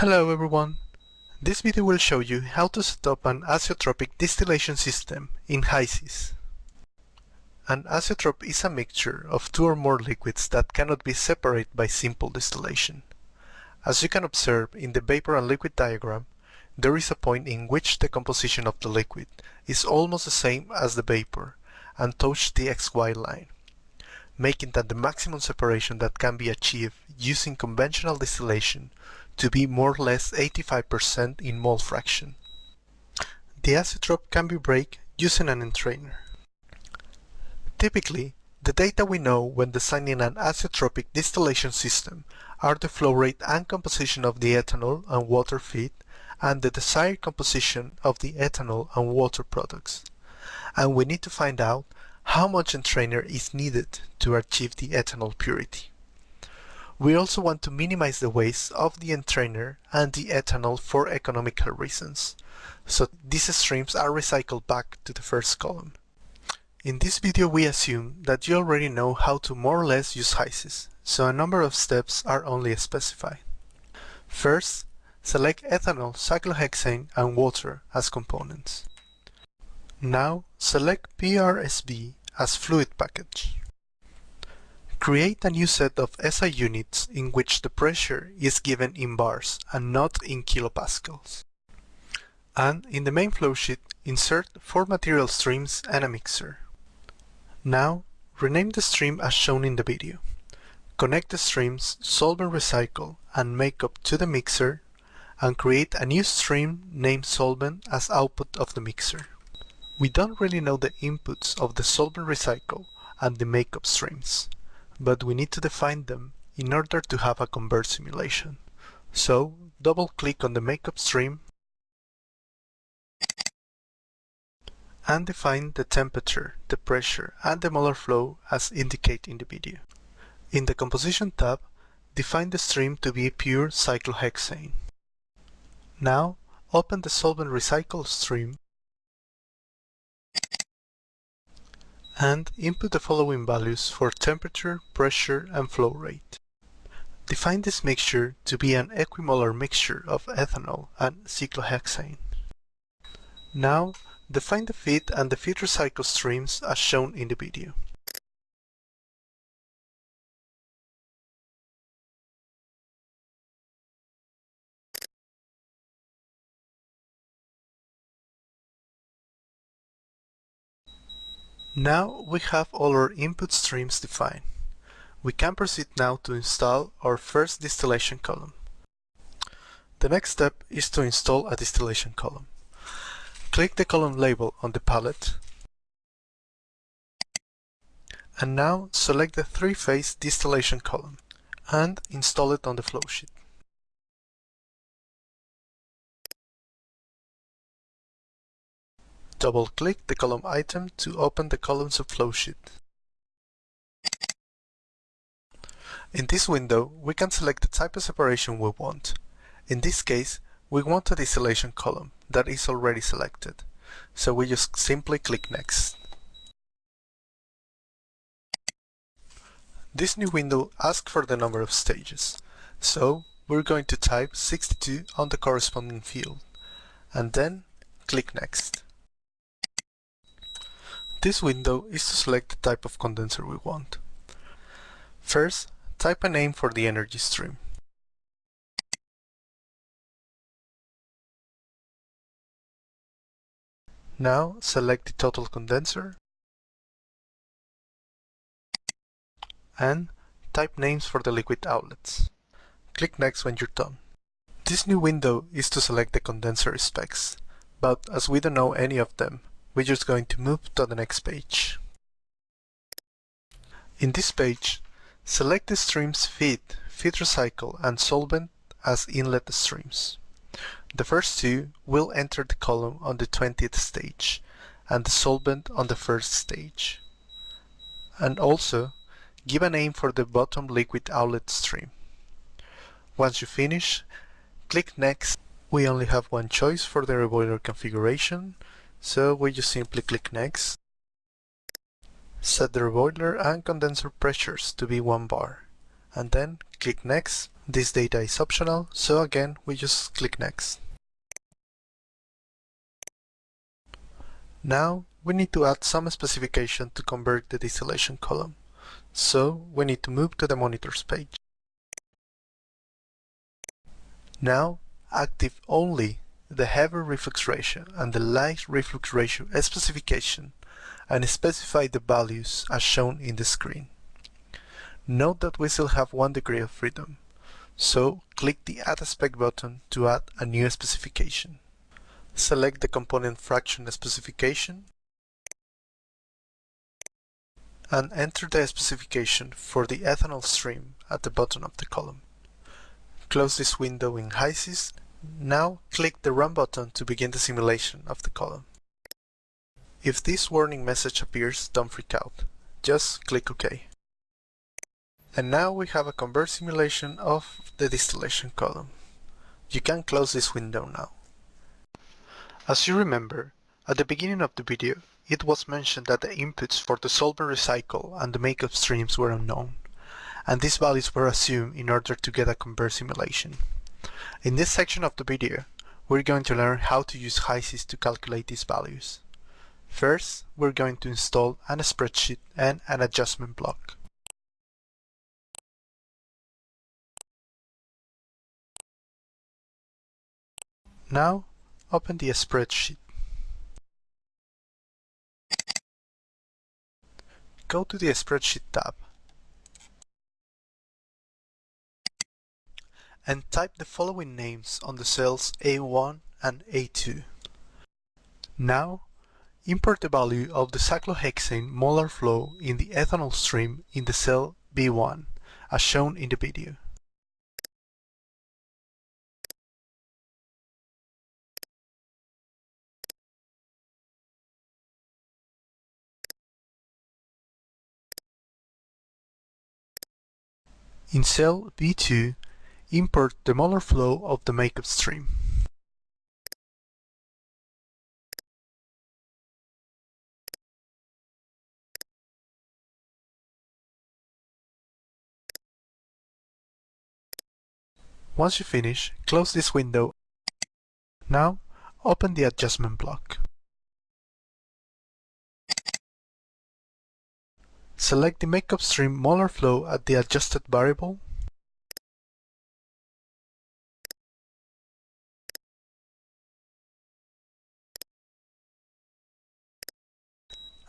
Hello everyone! This video will show you how to set up an azeotropic distillation system in HYSYS. An azeotrope is a mixture of two or more liquids that cannot be separated by simple distillation. As you can observe in the vapor and liquid diagram, there is a point in which the composition of the liquid is almost the same as the vapor and touch the XY line, making that the maximum separation that can be achieved using conventional distillation to be more or less 85% in mole fraction. The azeotrope can be break using an entrainer. Typically, the data we know when designing an azeotropic distillation system are the flow rate and composition of the ethanol and water feed and the desired composition of the ethanol and water products. And we need to find out how much entrainer is needed to achieve the ethanol purity. We also want to minimize the waste of the entrainer and the ethanol for economical reasons, so these streams are recycled back to the first column. In this video we assume that you already know how to more or less use HYSYS, so a number of steps are only specified. First, select ethanol, cyclohexane and water as components. Now select PRSV as fluid package. Create a new set of SI units in which the pressure is given in bars and not in kilopascals. And in the main flowsheet, insert four material streams and a mixer. Now, rename the stream as shown in the video. Connect the streams solvent recycle and makeup to the mixer and create a new stream named solvent as output of the mixer. We don't really know the inputs of the solvent recycle and the makeup streams but we need to define them in order to have a convert simulation. So double click on the makeup stream and define the temperature, the pressure and the molar flow as indicated in the video. In the composition tab, define the stream to be pure cyclohexane. Now open the solvent recycle stream and input the following values for temperature, pressure, and flow rate. Define this mixture to be an equimolar mixture of ethanol and cyclohexane. Now, define the feed and the feed recycle streams as shown in the video. Now we have all our input streams defined. We can proceed now to install our first distillation column. The next step is to install a distillation column. Click the column label on the palette and now select the three-phase distillation column and install it on the flowsheet. Double-click the column item to open the column sub-flowsheet. In this window, we can select the type of separation we want. In this case, we want a distillation column that is already selected, so we just simply click Next. This new window asks for the number of stages, so we're going to type 62 on the corresponding field, and then click Next. This window is to select the type of condenser we want. First, type a name for the energy stream. Now select the total condenser and type names for the liquid outlets. Click Next when you're done. This new window is to select the condenser specs, but as we don't know any of them, we're just going to move to the next page. In this page, select the streams feed, feed recycle, and solvent as inlet streams. The first two will enter the column on the 20th stage, and the solvent on the first stage. And also, give a name for the bottom liquid outlet stream. Once you finish, click Next. We only have one choice for the reboiler configuration, so we just simply click next. Set the reboiler and condenser pressures to be 1 bar and then click next. This data is optional, so again we just click next. Now we need to add some specification to convert the distillation column. So we need to move to the monitors page. Now active only the heavy reflux ratio and the light reflux ratio specification and specify the values as shown in the screen. Note that we still have one degree of freedom, so click the Add Spec button to add a new specification. Select the component fraction specification and enter the specification for the ethanol stream at the bottom of the column. Close this window in HYSYS. Now click the Run button to begin the simulation of the column. If this warning message appears, don't freak out. Just click OK. And now we have a convert simulation of the distillation column. You can close this window now. As you remember, at the beginning of the video, it was mentioned that the inputs for the solvent recycle and the makeup streams were unknown, and these values were assumed in order to get a convert simulation. In this section of the video, we're going to learn how to use HYSYS to calculate these values. First, we're going to install an spreadsheet and an adjustment block. Now, open the spreadsheet. Go to the Spreadsheet tab and type the following names on the cells A1 and A2. Now, import the value of the cyclohexane molar flow in the ethanol stream in the cell B1, as shown in the video. In cell B2, import the molar flow of the makeup stream. Once you finish, close this window. Now, open the adjustment block. Select the makeup stream molar flow at the adjusted variable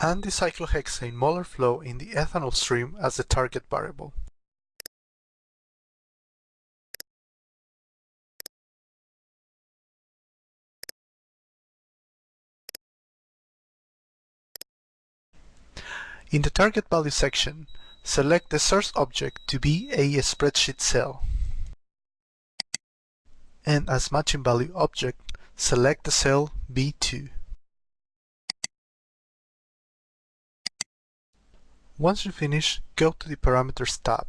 and the cyclohexane molar flow in the ethanol stream as the target variable. In the target value section, select the source object to be a spreadsheet cell. And as matching value object, select the cell B2. Once you finish, go to the Parameters tab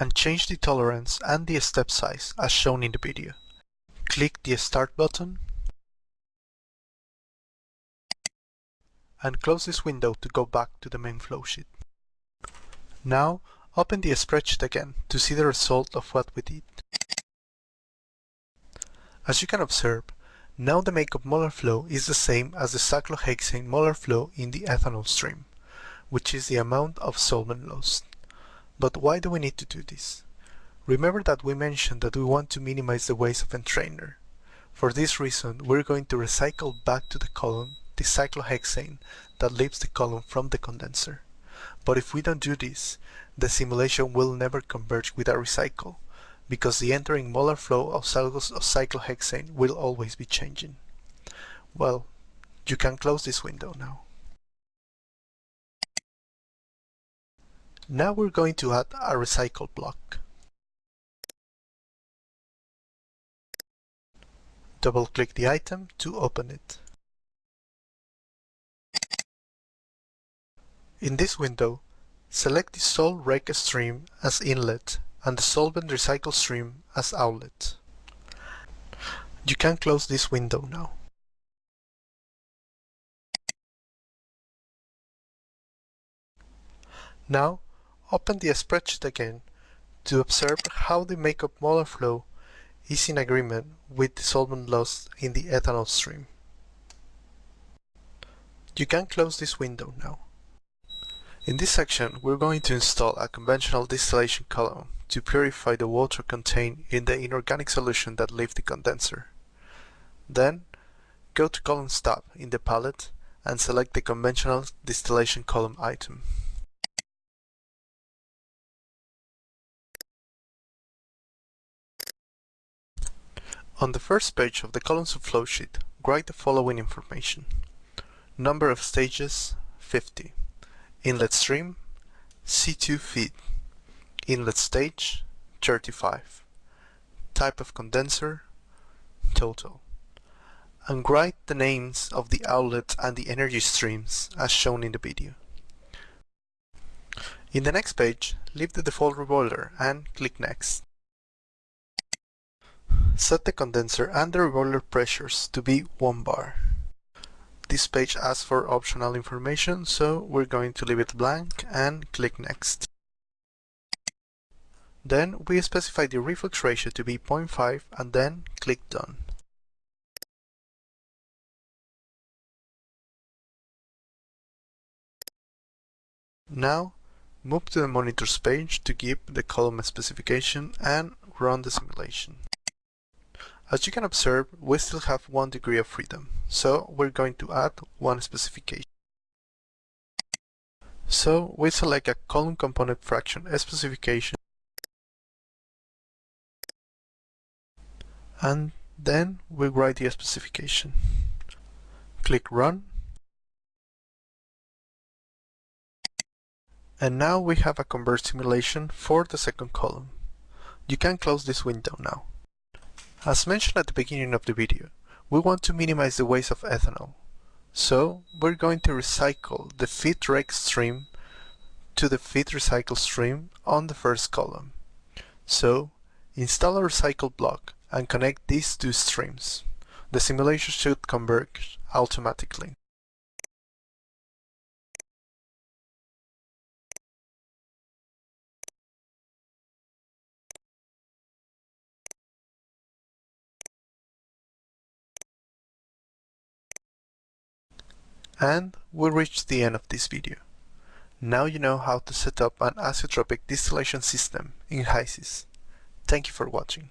and change the tolerance and the step size as shown in the video. Click the Start button and close this window to go back to the main flowsheet. Now, open the spreadsheet again to see the result of what we did. As you can observe, now the makeup molar flow is the same as the cyclohexane molar flow in the ethanol stream, which is the amount of solvent lost. But why do we need to do this? Remember that we mentioned that we want to minimize the waste of entrainer. For this reason, we're going to recycle back to the column the cyclohexane that leaves the column from the condenser. But if we don't do this, the simulation will never converge with a recycle, because the entering molar flow of cyclohexane will always be changing. Well, you can close this window now. Now we're going to add a recycle block. Double-click the item to open it. In this window, select the sol rec stream as inlet and the solvent recycle stream as outlet. You can close this window now. Now, open the spreadsheet again to observe how the makeup molar flow is in agreement with the solvent loss in the ethanol stream. You can close this window now. In this section, we're going to install a conventional distillation column to purify the water contained in the inorganic solution that leaves the condenser. Then, go to Columns tab in the palette and select the conventional distillation column item. On the first page of the column sub-flowsheet, write the following information. Number of stages, 50. Inlet stream, C2 feed. Inlet stage, 35. Type of condenser, total. And write the names of the outlet and the energy streams as shown in the video. In the next page, leave the default reboiler and click Next. Set the condenser and the reboiler pressures to be 1 bar. This page asks for optional information, so we're going to leave it blank and click Next. Then we specify the reflux ratio to be 0.5 and then click Done. Now, move to the monitors page to give the column specification and run the simulation. As you can observe, we still have one degree of freedom, so we're going to add one specification. So we select a column component fraction specification and then we write the specification. Click Run and now we have a convert simulation for the second column. You can close this window now. As mentioned at the beginning of the video, we want to minimize the waste of ethanol. So we're going to recycle the feed rec stream to the feed recycle stream on the first column. So install a recycle block and connect these two streams. The simulation should converge automatically. And we reached the end of this video. Now you know how to set up an azeotropic distillation system in HYSYS. Thank you for watching.